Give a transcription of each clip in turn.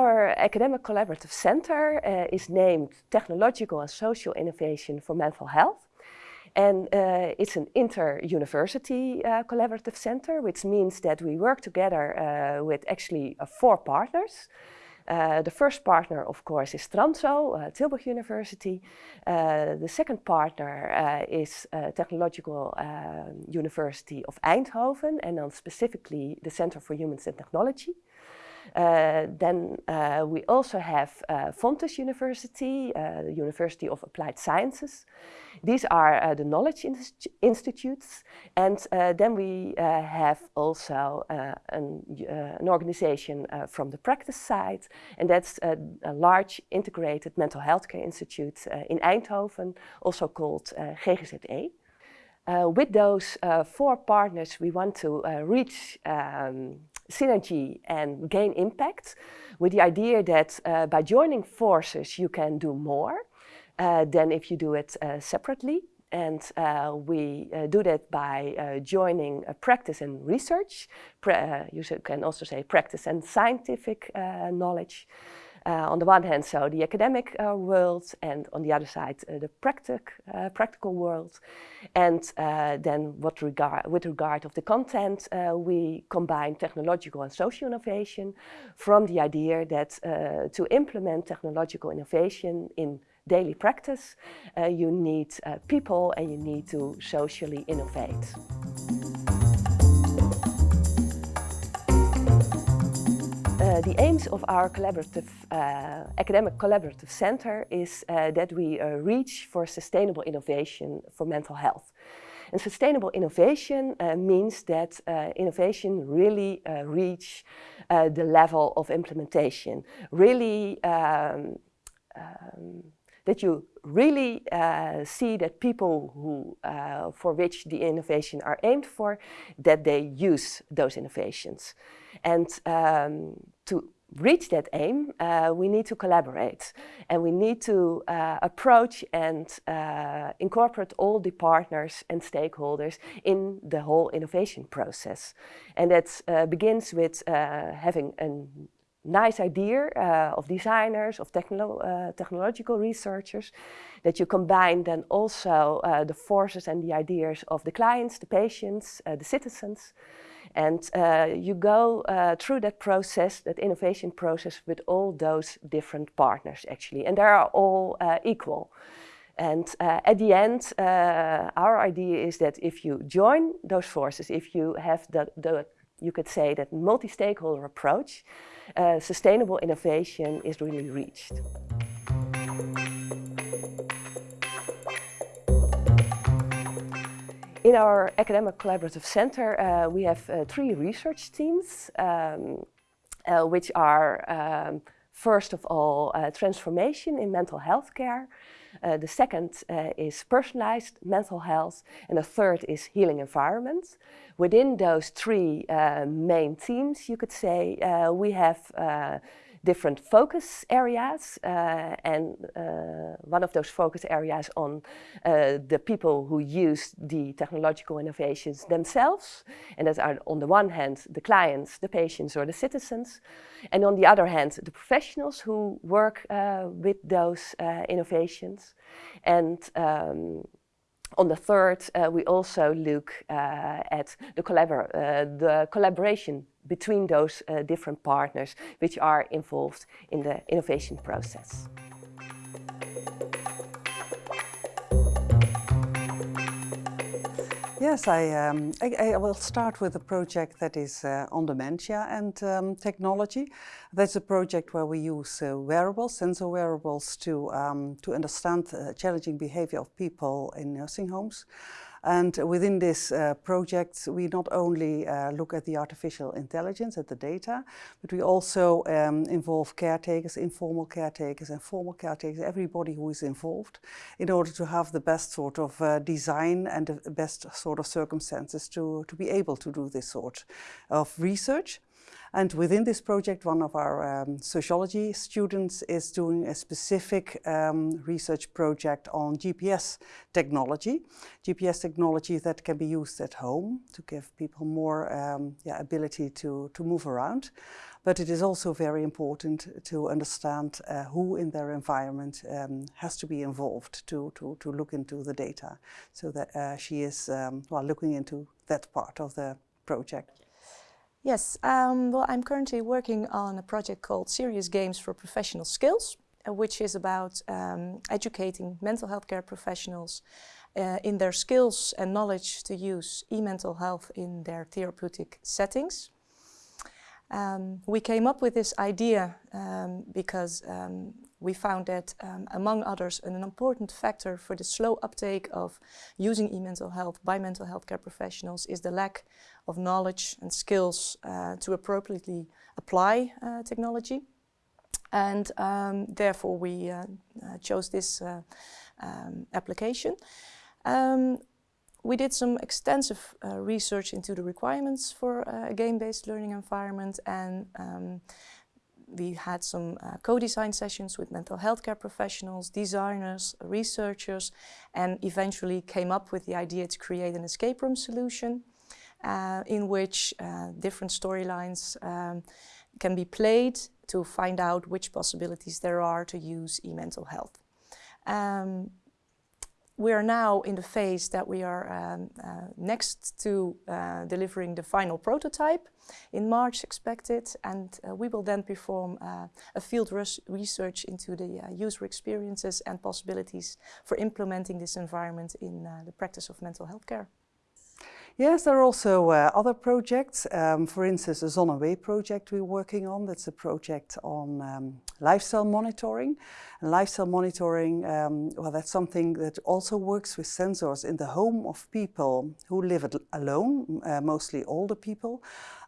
Our academic collaborative center uh, is named Technological and Social Innovation for Mental Health. And uh, it's an inter-university uh, collaborative center, which means that we work together with actually four partners. The first partner, of course, is Tranzo, Tilburg University. The second partner is Technological University of Eindhoven, and then specifically the Center for Humans and Technology. Uh, then uh, we also have uh, Fontys University, uh, the University of Applied Sciences. These are uh, the knowledge institutes. And uh, then we have also an, an, organization from the practice side. And that's a, a large integrated mental health care institute in Eindhoven, also called GGZE. Uh, with those uh, four partners, we want to uh, reach um, synergy and gain impact with the idea that uh, by joining forces you can do more uh, than if you do it uh, separately. And we do that by joining practice and research. Pra you can also say practice and scientific knowledge. Uh, on the one hand, so the academic uh, world, and on the other side, uh, the practic, practical world. And then what regard, with regard of the content, we combine technological and social innovation from the idea that to implement technological innovation in daily practice, uh, you need uh, people and you need to socially innovate. Uh, the aims of our collaborative, uh, academic collaborative center is uh, that we uh, reach for sustainable innovation for mental health. And sustainable innovation uh, means that innovation really reach the level of implementation, really um, um, that you really uh, see that people who, uh, for which the innovation are aimed for, that they use those innovations. And um, to reach that aim, uh, we need to collaborate and we need to uh, approach and uh, incorporate all the partners and stakeholders in the whole innovation process. And that uh, begins with uh, having a nice idea uh, of designers, of technolo technological researchers, that you combine then also the forces and the ideas of the clients, the patients, the citizens, and uh, you go uh, through that process, that innovation process with all those different partners actually. And they are all uh, equal. And uh, at the end, uh, our idea is that if you join those forces, if you have the, the you could say that multi-stakeholder approach, uh, sustainable innovation is really reached. In our academic collaborative center, uh, we have uh, three research teams, um, uh, which are um, first of all uh, transformation in mental health care. Uh, the second uh, is personalized mental health, and the third is healing environments. Within those three main teams, you could say, we have different focus areas uh, and uh, one of those focus areas on uh, the people who use the technological innovations themselves and that are on the one hand the clients, the patients or the citizens and on the other hand the professionals who work with those innovations. And um, on the third, uh, we also look uh, at the, collabor uh, the collaboration between those uh, different partners which are involved in the innovation process. Yes, I, um, I, I, will start with a project that is uh, on dementia and um, technology. That's a project where we use uh, wearables, sensor wearables, to, um, to understand uh, challenging behavior of people in nursing homes. And within this uh, project, we not only uh, look at the artificial intelligence, at the data, but we also um, involve caretakers, informal caretakers and formal caretakers, everybody who is involved, in order to have the best sort of uh, design and the best sort of circumstances to, to be able to do this sort of research. And within this project, one of our um, sociology students is doing a specific um, research project on GPS technology. GPS technology that can be used at home to give people more um, yeah, ability to, to move around. But it is also very important to understand uh, who in their environment um, has to be involved to, to, to look into the data. So that uh, she is um, well, looking into that part of the project. Yes, um, well, I'm currently working on a project called Serious Games for Professional Skills, uh, which is about um, educating mental health care professionals uh, in their skills and knowledge to use e-mental health in their therapeutic settings. Um, we came up with this idea um, because um, we found that, um, among others, an important factor for the slow uptake of using e-mental health by mental health care professionals is the lack of knowledge and skills uh, to appropriately apply uh, technology. And um, therefore we uh, uh chose this uh, um, application. We did some extensive uh, research into the requirements for uh, a game-based learning environment and um, we had some uh, co-design sessions with mental health care professionals, designers, researchers and eventually came up with the idea to create an escape room solution uh, in which uh, different storylines um, can be played to find out which possibilities there are to use e-mental health. Um, we are now in the phase that we are um, uh, next to uh, delivering the final prototype in March expected and uh, we will then perform uh, a field research into the uh, user experiences and possibilities for implementing this environment in uh, the practice of mental health care. Yes, there are also uh, other projects. Um, for instance, the Zonneway project we're working on. That's a project on um, lifestyle monitoring. And lifestyle monitoring, um, well, that's something that also works with sensors in the home of people who live alone, uh, mostly older people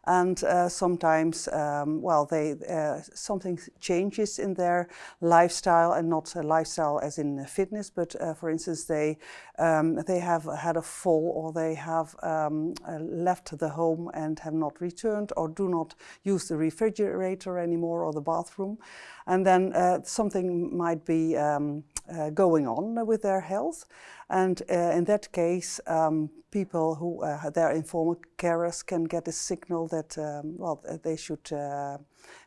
and uh, sometimes, um, well, they uh, something changes in their lifestyle, and not a lifestyle as in fitness, but uh, for instance, they um, they have had a fall, or they have um, uh, left the home and have not returned, or do not use the refrigerator anymore or the bathroom, and then uh, something might be um, uh, going on with their health. And uh, in that case, um, people who uh, their informal carers can get a signal that, um, well, they should uh,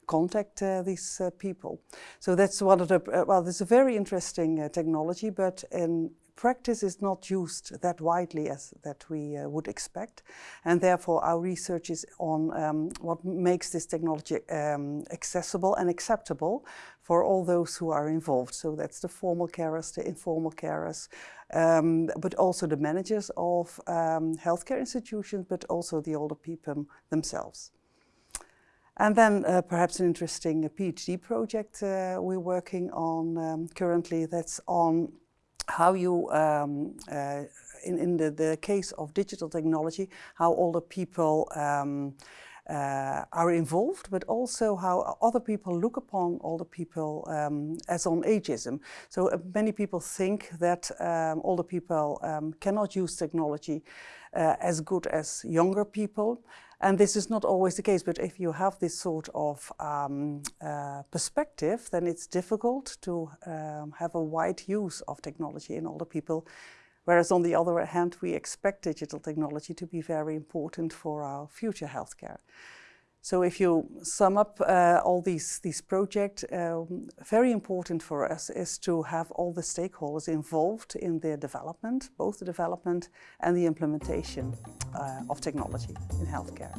contact uh, these uh, people. So that's one of the, uh, well, it's a very interesting technology, but in practice is not used that widely as that we uh, would expect and therefore our research is on um, what makes this technology um, accessible and acceptable for all those who are involved. So that's the formal carers, the informal carers, um, but also the managers of um, healthcare institutions, but also the older people themselves. And then uh, perhaps an interesting uh, PhD project uh, we're working on um, currently that's on how you, um, uh, in, in the, the case of digital technology, how older people um, uh, are involved, but also how other people look upon older people um, as on ageism. So uh, many people think that um, older people um, cannot use technology uh, as good as younger people. And this is not always the case, but if you have this sort of um, uh, perspective, then it's difficult to um, have a wide use of technology in older people. Whereas on the other hand, we expect digital technology to be very important for our future healthcare. So if you sum up uh, all these, these projects, um, very important for us is to have all the stakeholders involved in their development, both the development and the implementation uh, of technology in healthcare.